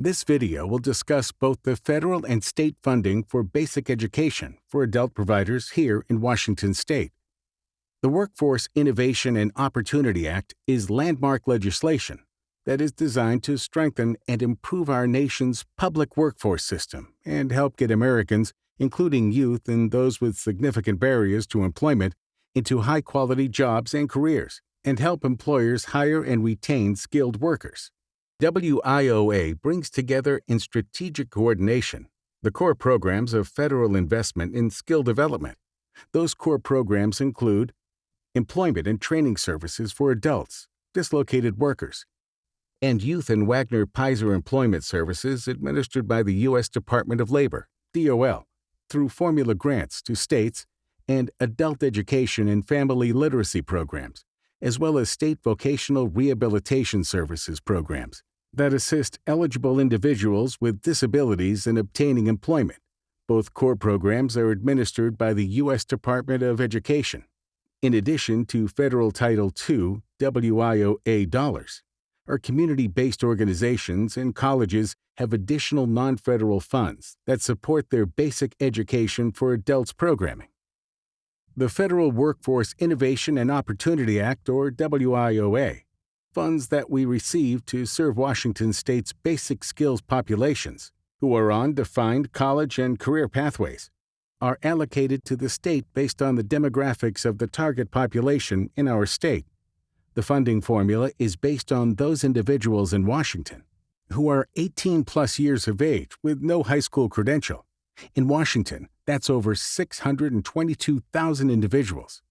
This video will discuss both the federal and state funding for basic education for adult providers here in Washington state. The Workforce Innovation and Opportunity Act is landmark legislation that is designed to strengthen and improve our nation's public workforce system and help get Americans, including youth and those with significant barriers to employment, into high quality jobs and careers, and help employers hire and retain skilled workers. WIOA brings together in strategic coordination the core programs of federal investment in skill development. Those core programs include employment and training services for adults, dislocated workers, and Youth and Wagner Peyser Employment Services administered by the U.S. Department of Labor, DOL, through formula grants to states and adult education and family literacy programs, as well as state vocational rehabilitation services programs that assist eligible individuals with disabilities in obtaining employment. Both core programs are administered by the U.S. Department of Education, in addition to federal Title II WIOA dollars. Our community based organizations and colleges have additional non federal funds that support their basic education for adults programming. The Federal Workforce Innovation and Opportunity Act, or WIOA, funds that we receive to serve Washington state's basic skills populations who are on defined college and career pathways are allocated to the state based on the demographics of the target population in our state. The funding formula is based on those individuals in Washington who are 18 plus years of age with no high school credential. In Washington, that's over 622,000 individuals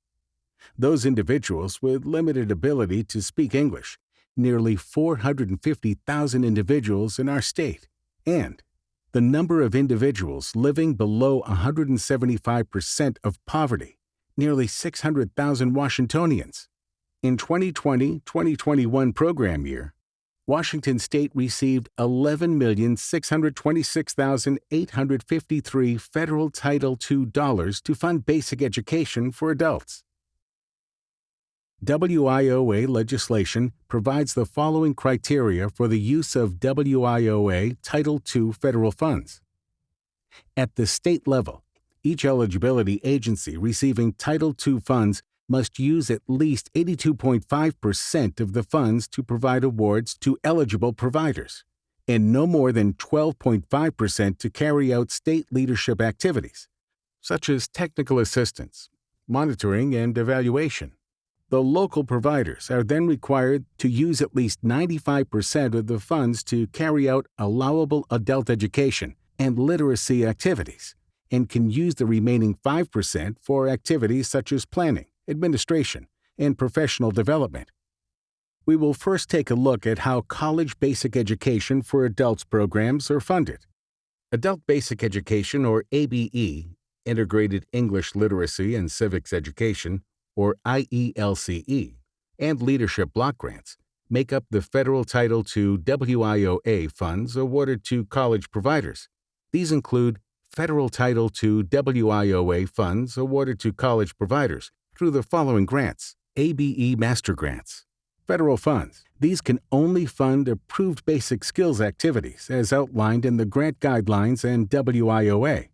those individuals with limited ability to speak English, nearly 450,000 individuals in our state, and the number of individuals living below 175% of poverty, nearly 600,000 Washingtonians. In 2020-2021 program year, Washington State received 11,626,853 federal Title II dollars to fund basic education for adults. WIOA legislation provides the following criteria for the use of WIOA Title II federal funds. At the state level, each eligibility agency receiving Title II funds must use at least 82.5% of the funds to provide awards to eligible providers, and no more than 12.5% to carry out state leadership activities, such as technical assistance, monitoring, and evaluation. The local providers are then required to use at least 95% of the funds to carry out allowable adult education and literacy activities, and can use the remaining 5% for activities such as planning, administration, and professional development. We will first take a look at how college basic education for adults programs are funded. Adult Basic Education, or ABE, Integrated English Literacy and Civics Education, or IELCE, and leadership block grants make up the federal Title II WIOA funds awarded to college providers. These include federal Title II WIOA funds awarded to college providers through the following grants ABE Master Grants. Federal funds. These can only fund approved basic skills activities as outlined in the grant guidelines and WIOA.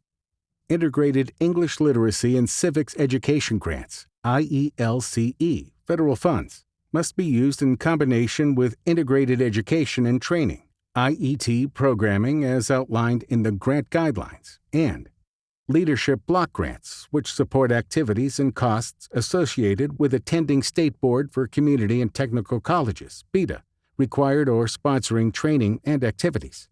Integrated English Literacy and Civics Education Grants. IELCE, federal funds, must be used in combination with integrated education and training, IET programming as outlined in the grant guidelines, and leadership block grants, which support activities and costs associated with attending State Board for Community and Technical Colleges, BEdA, required or sponsoring training and activities.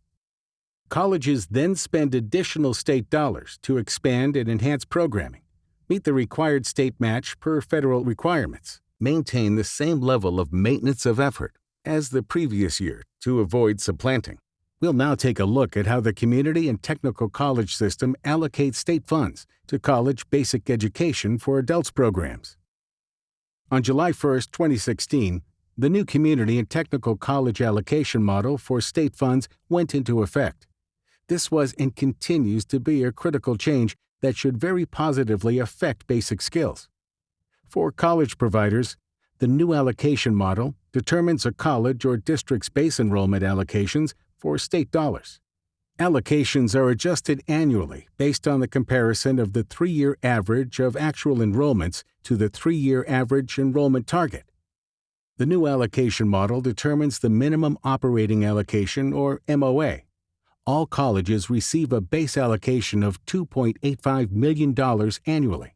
Colleges then spend additional state dollars to expand and enhance programming meet the required state match per federal requirements, maintain the same level of maintenance of effort as the previous year to avoid supplanting. We'll now take a look at how the community and technical college system allocates state funds to college basic education for adults programs. On July 1, 2016, the new community and technical college allocation model for state funds went into effect. This was and continues to be a critical change that should very positively affect basic skills. For college providers, the new allocation model determines a college or district's base enrollment allocations for state dollars. Allocations are adjusted annually based on the comparison of the three year average of actual enrollments to the three year average enrollment target. The new allocation model determines the minimum operating allocation, or MOA. All colleges receive a base allocation of $2.85 million annually.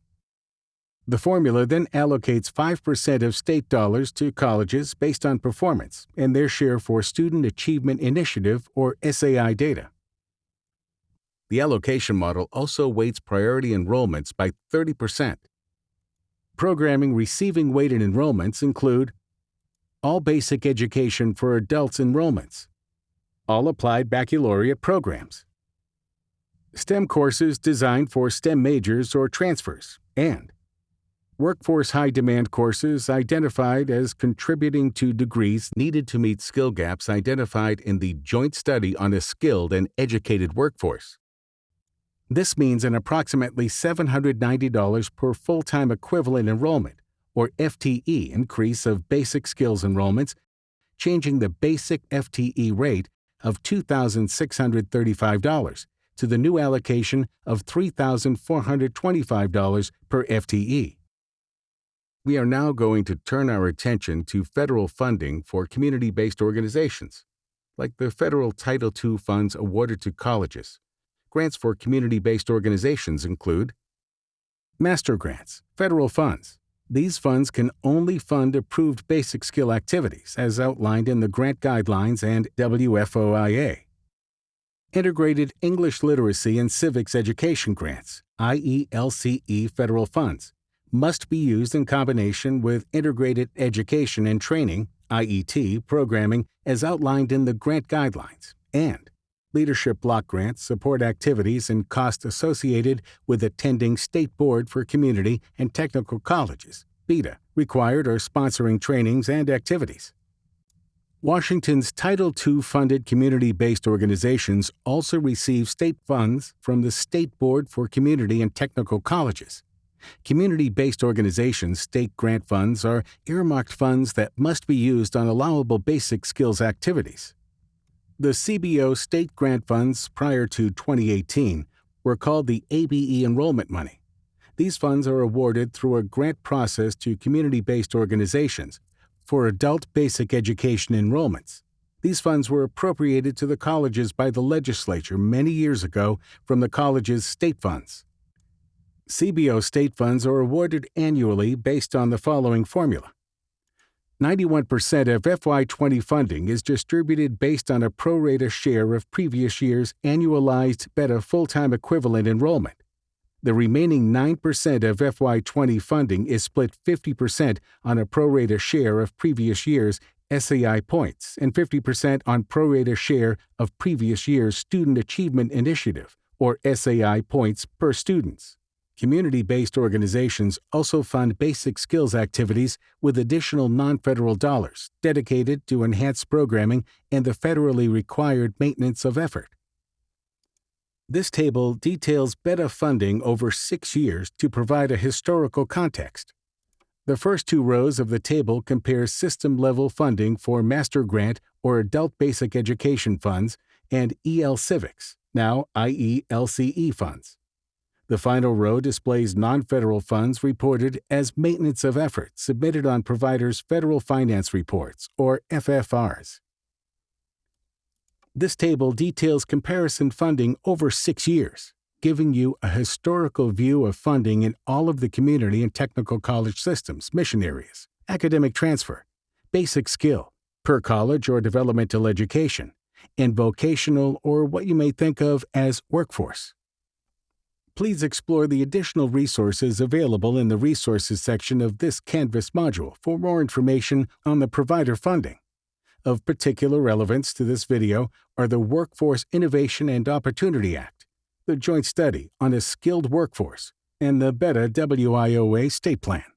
The formula then allocates 5% of state dollars to colleges based on performance and their share for Student Achievement Initiative or SAI data. The allocation model also weights priority enrollments by 30%. Programming receiving weighted enrollments include all basic education for adults enrollments, all applied baccalaureate programs, STEM courses designed for STEM majors or transfers, and Workforce high demand courses identified as contributing to degrees needed to meet skill gaps identified in the Joint Study on a Skilled and Educated Workforce. This means an approximately $790 per full time equivalent enrollment, or FTE, increase of basic skills enrollments, changing the basic FTE rate of $2,635 to the new allocation of $3,425 per FTE we are now going to turn our attention to federal funding for community based organizations, like the federal Title II funds awarded to colleges. Grants for community based organizations include Master Grants, federal funds. These funds can only fund approved basic skill activities as outlined in the grant guidelines and WIOA. Integrated English Literacy and Civics Education Grants, IELCE federal funds must be used in combination with Integrated Education and Training IET programming as outlined in the grant guidelines, and Leadership Block Grants support activities and costs associated with attending State Board for Community and Technical Colleges, BEdA, required or sponsoring trainings and activities. Washington's Title II funded community based organizations also receive state funds from the State Board for Community and Technical Colleges. Community based organizations' state grant funds are earmarked funds that must be used on allowable basic skills activities. The CBO state grant funds prior to 2018 were called the ABE enrollment money. These funds are awarded through a grant process to community based organizations for adult basic education enrollments. These funds were appropriated to the colleges by the legislature many years ago from the college's state funds. CBO state funds are awarded annually based on the following formula 91% of FY20 funding is distributed based on a pro rata share of previous year's annualized BEdA full time equivalent enrollment. The remaining 9% of FY20 funding is split 50% on a pro rata share of previous year's SAI points and 50% on pro rata share of previous year's Student Achievement Initiative, or SAI points per students. Community based organizations also fund basic skills activities with additional non federal dollars dedicated to enhanced programming and the federally required maintenance of effort. This table details BEdA funding over six years to provide a historical context. The first two rows of the table compare system level funding for Master Grant or Adult Basic Education funds and EL Civics, now IELCE funds. The final row displays non federal funds reported as maintenance of effort submitted on providers' federal finance reports, or FFRs. This table details comparison funding over six years, giving you a historical view of funding in all of the community and technical college systems, mission areas, academic transfer, basic skill, per college or developmental education, and vocational or what you may think of as workforce please explore the additional resources available in the Resources section of this Canvas module for more information on the provider funding. Of particular relevance to this video are the Workforce Innovation and Opportunity Act, the Joint Study on a Skilled Workforce, and the BEdA WIOA State Plan.